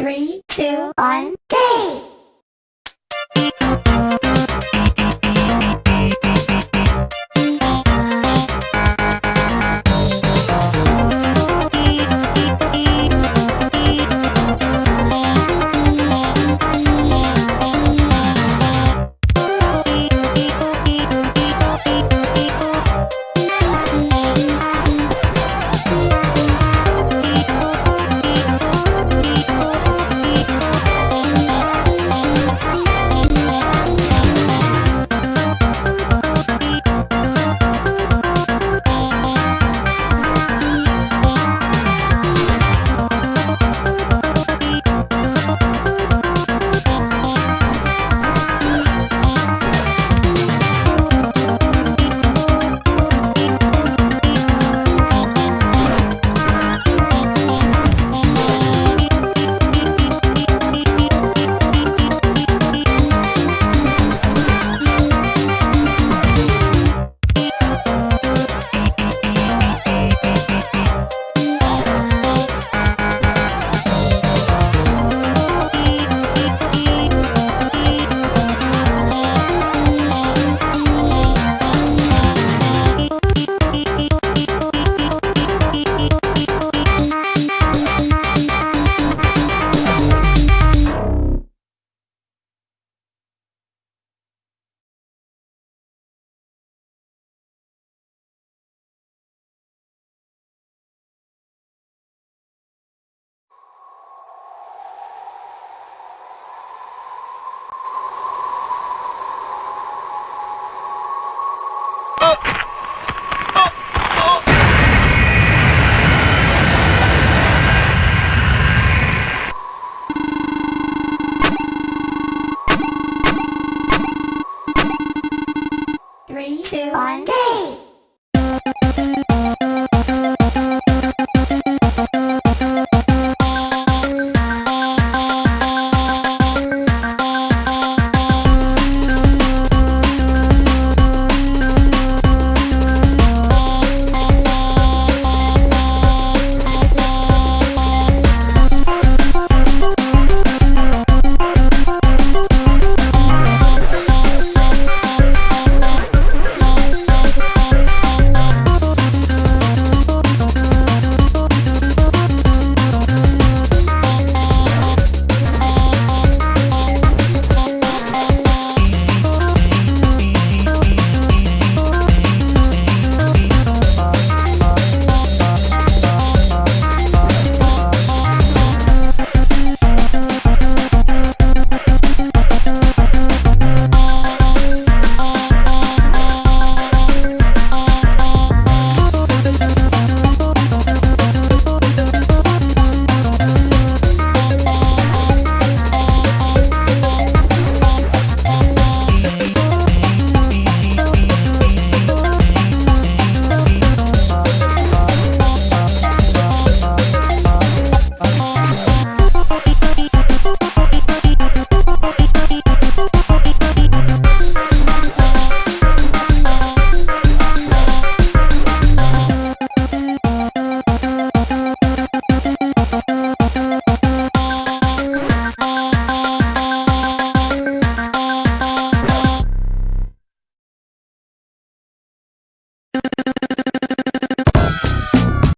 Three, two, one, go! three, two, one, go!